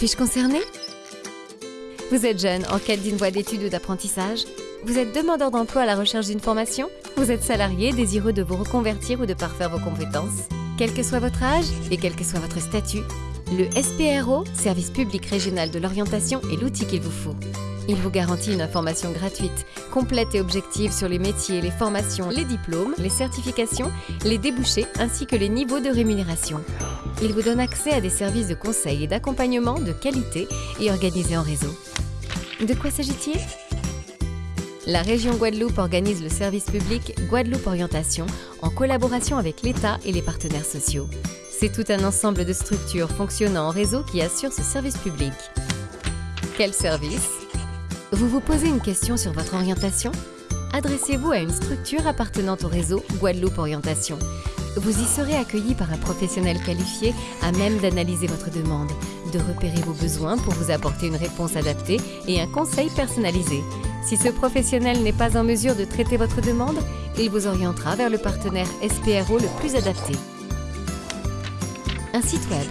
Suis-je concerné Vous êtes jeune, en quête d'une voie d'études ou d'apprentissage Vous êtes demandeur d'emploi à la recherche d'une formation Vous êtes salarié, désireux de vous reconvertir ou de parfaire vos compétences Quel que soit votre âge et quel que soit votre statut, le SPRO, Service public régional de l'orientation, est l'outil qu'il vous faut. Il vous garantit une information gratuite, complète et objective sur les métiers, les formations, les diplômes, les certifications, les débouchés ainsi que les niveaux de rémunération. Il vous donne accès à des services de conseil et d'accompagnement de qualité et organisés en réseau. De quoi s'agit-il? La région Guadeloupe organise le service public Guadeloupe Orientation en collaboration avec l'État et les partenaires sociaux. C'est tout un ensemble de structures fonctionnant en réseau qui assure ce service public. Quel service? Vous vous posez une question sur votre orientation? Adressez-vous à une structure appartenant au réseau Guadeloupe Orientation. Vous y serez accueilli par un professionnel qualifié à même d'analyser votre demande, de repérer vos besoins pour vous apporter une réponse adaptée et un conseil personnalisé. Si ce professionnel n'est pas en mesure de traiter votre demande, il vous orientera vers le partenaire SPRO le plus adapté un site web.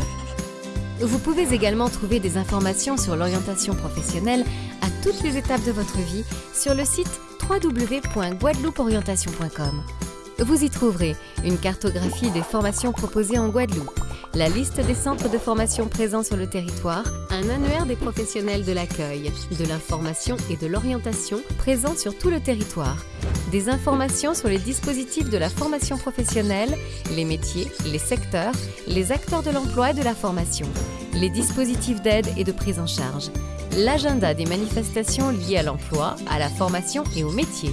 Vous pouvez également trouver des informations sur l'orientation professionnelle à toutes les étapes de votre vie sur le site www.guadeloupeorientation.com. Vous y trouverez une cartographie des formations proposées en Guadeloupe, la liste des centres de formation présents sur le territoire, un annuaire des professionnels de l'accueil, de l'information et de l'orientation présents sur tout le territoire, des informations sur les dispositifs de la formation professionnelle, les métiers, les secteurs, les acteurs de l'emploi et de la formation, les dispositifs d'aide et de prise en charge, l'agenda des manifestations liées à l'emploi, à la formation et au métier,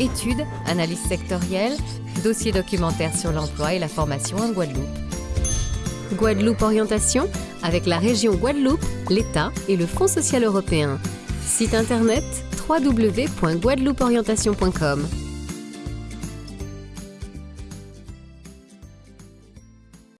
études, analyses sectorielles, dossiers documentaires sur l'emploi et la formation en Guadeloupe. Guadeloupe Orientation avec la région Guadeloupe, l'État et le Fonds social européen. Site internet www.guadeloupeorientation.com